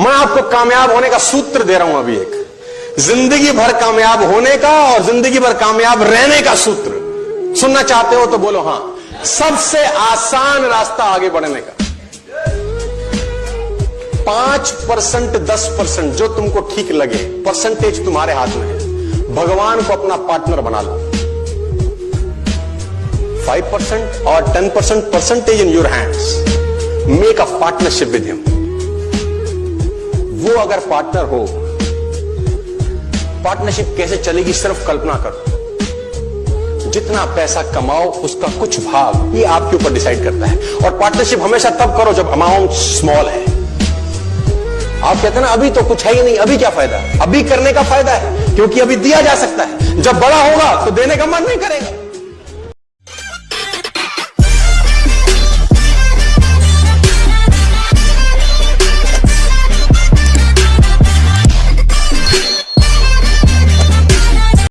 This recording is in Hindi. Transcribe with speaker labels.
Speaker 1: मैं आपको कामयाब होने का सूत्र दे रहा हूँ अभी एक। ज़िंदगी भर कामयाब होने का और ज़िंदगी भर कामयाब रहने का सूत्र। सुनना चाहते हो तो बोलो, हाँ। सबसे आसान रास्ता आगे बढ़ने का। पाँच परसेंट, दस परसेंट जो तुमको ठीक लगे, परसेंटेज तुम्हारे हाथ में है। भगवान को अपना पार्टनर बना लो। फाइव परसेंट और ten percent, percentage in your hands. Make a partnership with him. वो अगर पार्टनर हो पार्टनरशिप कैसे चलेगी सिर्फ़ कल्पना करो। जितना पैसा कमाओ, उसका कुछ भाग ये आपके ऊपर डिसाइड करता है। और पार्टनरशिप हमेशा तब करो जब अमाउंट स्मॉल है। आप कहते हैं ना, अभी तो कुछ है ही नहीं, अभी क्या फ़ायदा? अभी करने का फ़ायदा है, क्योंकि अभी दिया जा सकता है। जब बड़ा होगा तो देने का मन नहीं करेगा।